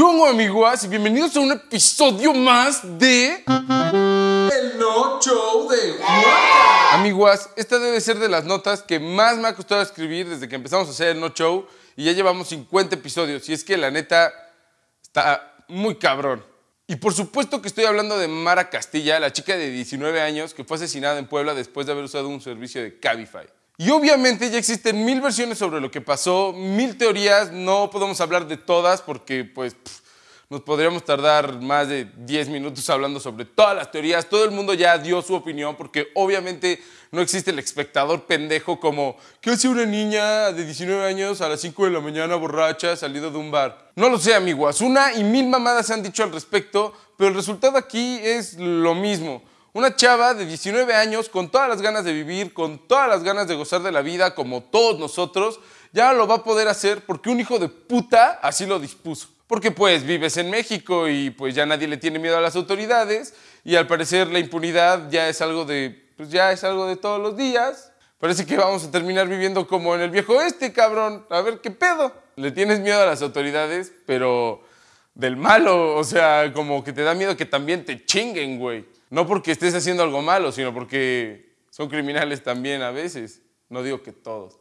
¿Qué onda, amiguas? Y bienvenidos a un episodio más de... El No Show de Juan. Amiguas, esta debe ser de las notas que más me ha costado escribir desde que empezamos a hacer el No Show y ya llevamos 50 episodios. Y es que la neta está muy cabrón. Y por supuesto que estoy hablando de Mara Castilla, la chica de 19 años que fue asesinada en Puebla después de haber usado un servicio de Cabify. Y obviamente ya existen mil versiones sobre lo que pasó, mil teorías, no podemos hablar de todas porque pues pff, nos podríamos tardar más de 10 minutos hablando sobre todas las teorías, todo el mundo ya dio su opinión porque obviamente no existe el espectador pendejo como ¿qué hace una niña de 19 años a las 5 de la mañana borracha salido de un bar? No lo sé amigos, una y mil mamadas se han dicho al respecto, pero el resultado aquí es lo mismo. Una chava de 19 años con todas las ganas de vivir, con todas las ganas de gozar de la vida, como todos nosotros, ya lo va a poder hacer porque un hijo de puta así lo dispuso. Porque pues vives en México y pues ya nadie le tiene miedo a las autoridades y al parecer la impunidad ya es algo de, pues ya es algo de todos los días. Parece que vamos a terminar viviendo como en el viejo oeste, cabrón. A ver qué pedo. Le tienes miedo a las autoridades, pero del malo, o sea, como que te da miedo que también te chinguen, güey. No porque estés haciendo algo malo, sino porque son criminales también a veces. No digo que todos.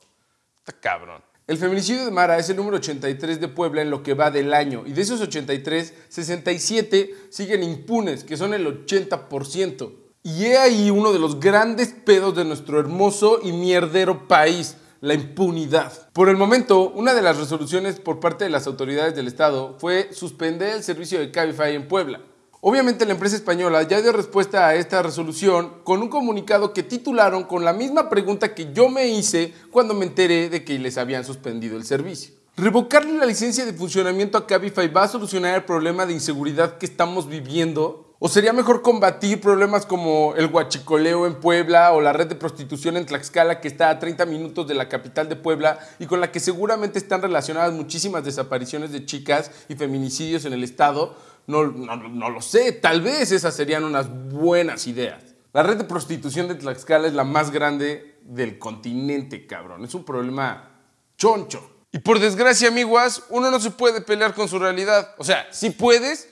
Está cabrón. El feminicidio de Mara es el número 83 de Puebla en lo que va del año. Y de esos 83, 67 siguen impunes, que son el 80%. Y he ahí uno de los grandes pedos de nuestro hermoso y mierdero país, la impunidad. Por el momento, una de las resoluciones por parte de las autoridades del Estado fue suspender el servicio de Cabify en Puebla. Obviamente la empresa española ya dio respuesta a esta resolución con un comunicado que titularon con la misma pregunta que yo me hice cuando me enteré de que les habían suspendido el servicio. ¿Revocarle la licencia de funcionamiento a Cabify va a solucionar el problema de inseguridad que estamos viviendo? ¿O sería mejor combatir problemas como el huachicoleo en Puebla o la red de prostitución en Tlaxcala que está a 30 minutos de la capital de Puebla y con la que seguramente están relacionadas muchísimas desapariciones de chicas y feminicidios en el estado? No, no, no, lo sé, tal vez esas serían unas buenas ideas. La red de prostitución de Tlaxcala es la más grande del continente, cabrón. Es un problema choncho. Y por desgracia, amiguas, uno no se puede pelear con su realidad. O sea, sí puedes,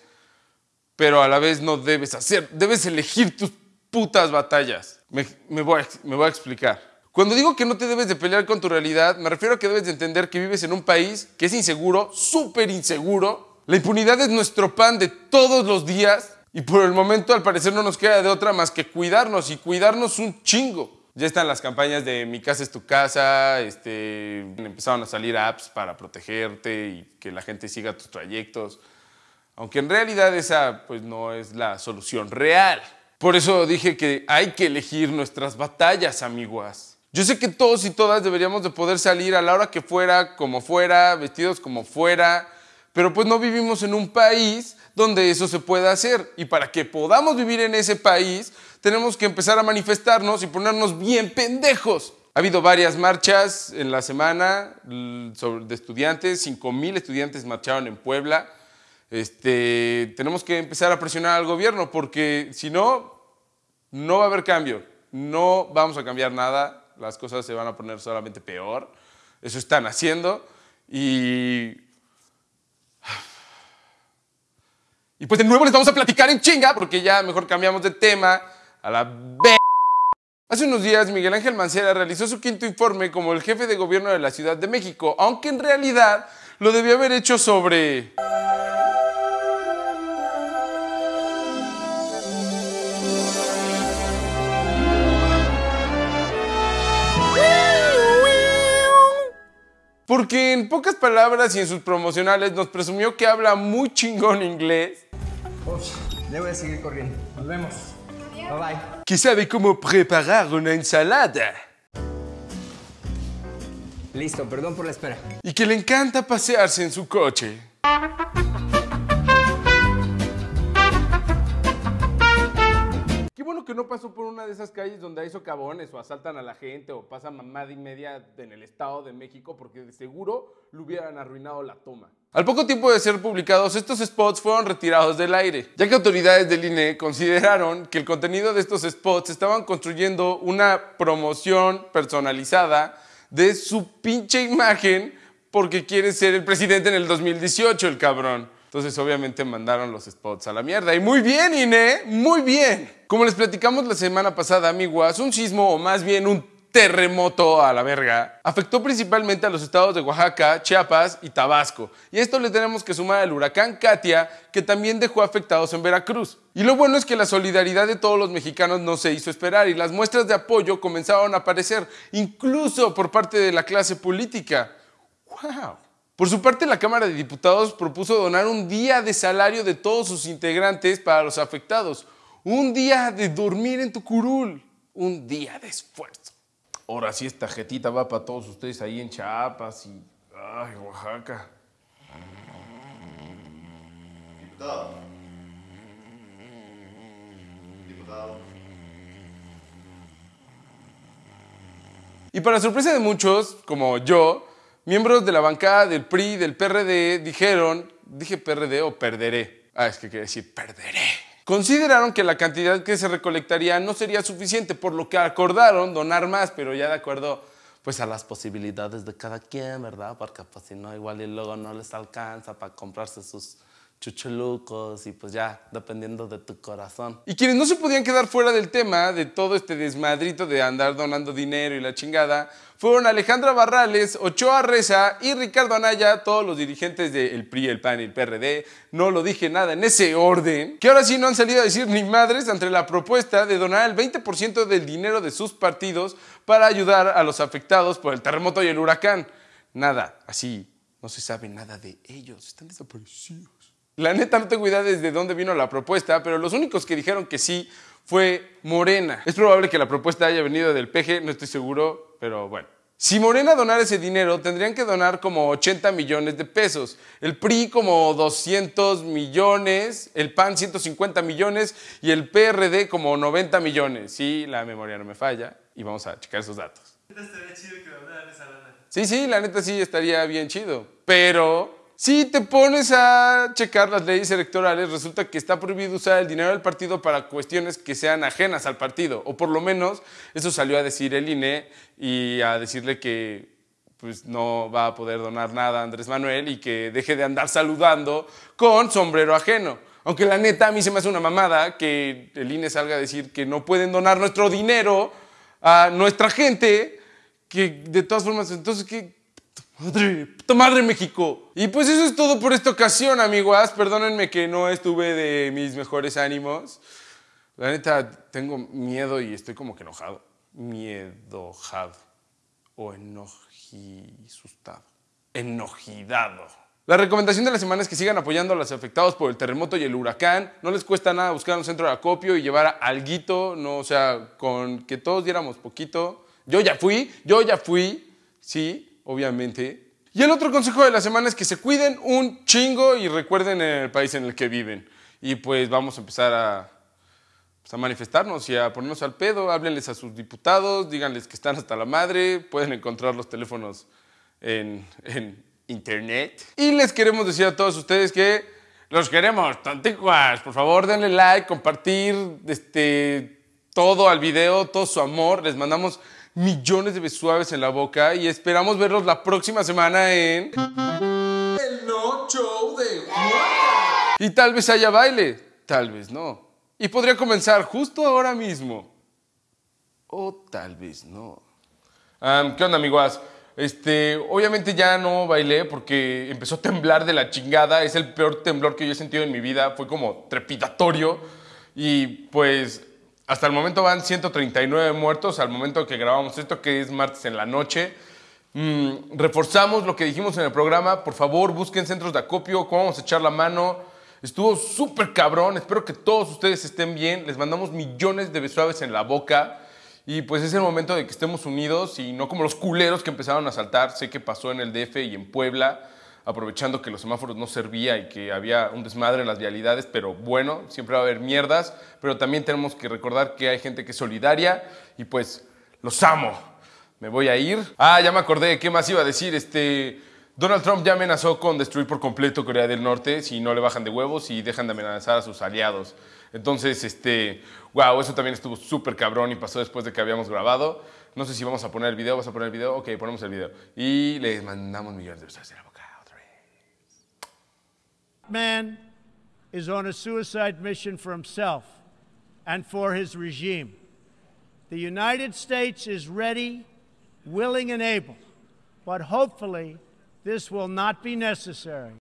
pero a la vez no debes hacer. Debes elegir tus putas batallas. Me, voy, a, me voy a explicar. Cuando digo que no te debes de pelear con tu realidad, me refiero a que debes de entender que vives en un país que es inseguro, súper inseguro, la impunidad es nuestro pan de todos los días y por el momento al parecer no nos queda de otra más que cuidarnos y cuidarnos un chingo. Ya están las campañas de Mi casa es tu casa, este, empezaron a salir apps para protegerte y que la gente siga tus trayectos. Aunque en realidad esa pues no es la solución real. Por eso dije que hay que elegir nuestras batallas, amiguas. Yo sé que todos y todas deberíamos de poder salir a la hora que fuera, como fuera, vestidos como fuera, pero pues no vivimos en un país donde eso se pueda hacer. Y para que podamos vivir en ese país, tenemos que empezar a manifestarnos y ponernos bien pendejos. Ha habido varias marchas en la semana de estudiantes, 5 mil estudiantes marcharon en Puebla. Este, tenemos que empezar a presionar al gobierno porque si no, no va a haber cambio. No vamos a cambiar nada, las cosas se van a poner solamente peor. Eso están haciendo y Y pues de nuevo les vamos a platicar en chinga, porque ya mejor cambiamos de tema a la b. Hace unos días Miguel Ángel Mancera realizó su quinto informe como el jefe de gobierno de la Ciudad de México, aunque en realidad lo debió haber hecho sobre... Porque en pocas palabras y en sus promocionales nos presumió que habla muy chingón inglés. Uf, ya voy a seguir corriendo. Nos vemos. Bye bye. Que sabe cómo preparar una ensalada. Listo, perdón por la espera. Y que le encanta pasearse en su coche. Que no pasó por una de esas calles donde hay socavones o asaltan a la gente o pasa mamada y media en el Estado de México porque de seguro le hubieran arruinado la toma. Al poco tiempo de ser publicados, estos spots fueron retirados del aire, ya que autoridades del INE consideraron que el contenido de estos spots estaban construyendo una promoción personalizada de su pinche imagen porque quiere ser el presidente en el 2018, el cabrón. Entonces, obviamente, mandaron los spots a la mierda. Y muy bien, Ine, muy bien. Como les platicamos la semana pasada, amiguas, un sismo, o más bien un terremoto a la verga, afectó principalmente a los estados de Oaxaca, Chiapas y Tabasco. Y a esto le tenemos que sumar el huracán Katia, que también dejó afectados en Veracruz. Y lo bueno es que la solidaridad de todos los mexicanos no se hizo esperar y las muestras de apoyo comenzaron a aparecer, incluso por parte de la clase política. ¡Wow! Por su parte, la Cámara de Diputados propuso donar un día de salario de todos sus integrantes para los afectados. Un día de dormir en tu curul. Un día de esfuerzo. Ahora sí, esta jetita va para todos ustedes ahí en Chiapas y. Ay, Oaxaca. Diputado. Diputado. Y para sorpresa de muchos, como yo, miembros de la bancada del PRI y del PRD dijeron, dije PRD o perderé. Ah, es que quiere decir perderé. Consideraron que la cantidad que se recolectaría no sería suficiente, por lo que acordaron donar más, pero ya de acuerdo pues a las posibilidades de cada quien, ¿verdad? Porque pues si no, igual y luego no les alcanza para comprarse sus chuchulucos y pues ya, dependiendo de tu corazón. Y quienes no se podían quedar fuera del tema de todo este desmadrito de andar donando dinero y la chingada, fueron Alejandra Barrales, Ochoa Reza y Ricardo Anaya, todos los dirigentes del PRI, el PAN y el PRD. No lo dije nada en ese orden. Que ahora sí no han salido a decir ni madres ante la propuesta de donar el 20% del dinero de sus partidos para ayudar a los afectados por el terremoto y el huracán. Nada, así, no se sabe nada de ellos, están desaparecidos. La neta no tengo idea desde dónde vino la propuesta, pero los únicos que dijeron que sí fue Morena. Es probable que la propuesta haya venido del PG, no estoy seguro, pero bueno. Si Morena donara ese dinero, tendrían que donar como 80 millones de pesos. El PRI como 200 millones, el PAN 150 millones y el PRD como 90 millones. Sí, la memoria no me falla y vamos a checar esos datos. Sí, sí, la neta sí estaría bien chido. Pero si te pones a checar las leyes electorales, resulta que está prohibido usar el dinero del partido para cuestiones que sean ajenas al partido. O por lo menos eso salió a decir el INE y a decirle que pues, no va a poder donar nada a Andrés Manuel y que deje de andar saludando con sombrero ajeno. Aunque la neta a mí se me hace una mamada que el INE salga a decir que no pueden donar nuestro dinero a nuestra gente, que de todas formas, entonces, ¿qué, Madre, puta madre México. Y pues eso es todo por esta ocasión, amiguas. Perdónenme que no estuve de mis mejores ánimos. La neta, tengo miedo y estoy como que enojado. Miedojado. O enojisustado. Enojidado. La recomendación de la semana es que sigan apoyando a los afectados por el terremoto y el huracán. No les cuesta nada buscar un centro de acopio y llevar alguito, no, o sea, con que todos diéramos poquito. Yo ya fui, yo ya fui, sí, obviamente. Y el otro consejo de la semana es que se cuiden un chingo y recuerden el país en el que viven. Y pues vamos a empezar a, pues, a manifestarnos y a ponernos al pedo. Háblenles a sus diputados, díganles que están hasta la madre. Pueden encontrar los teléfonos en, en internet. Y les queremos decir a todos ustedes que los queremos, tanticuas. Por favor, denle like, compartir este, todo al video, todo su amor. Les mandamos millones de besos suaves en la boca y esperamos verlos la próxima semana en... El No Show de Y tal vez haya baile, tal vez no. Y podría comenzar justo ahora mismo. O tal vez no. ¿Qué onda, amiguas? Este, obviamente ya no bailé porque empezó a temblar de la chingada. Es el peor temblor que yo he sentido en mi vida. Fue como trepidatorio. Y pues hasta el momento van 139 muertos, al momento que grabamos esto, que es martes en la noche. Mm, reforzamos lo que dijimos en el programa. Por favor, busquen centros de acopio, cómo vamos a echar la mano. Estuvo súper cabrón. Espero que todos ustedes estén bien. Les mandamos millones de besuaves en la boca. Y pues es el momento de que estemos unidos y no como los culeros que empezaron a saltar. Sé que pasó en el DF y en Puebla aprovechando que los semáforos no servía y que había un desmadre en las vialidades, pero bueno, siempre va a haber mierdas, pero también tenemos que recordar que hay gente que es solidaria y pues los amo. Me voy a ir. Ah, ya me acordé, ¿qué más iba a decir? Este, Donald Trump ya amenazó con destruir por completo Corea del Norte si no le bajan de huevos y dejan de amenazar a sus aliados. Entonces, este, wow, eso también estuvo súper cabrón y pasó después de que habíamos grabado. No sé si vamos a poner el video, ¿vas a poner el video? Ok, ponemos el video. Y les mandamos millones de besos. Man is on a suicide mission for himself and for his regime. The United States is ready, willing, and able, but hopefully this will not be necessary.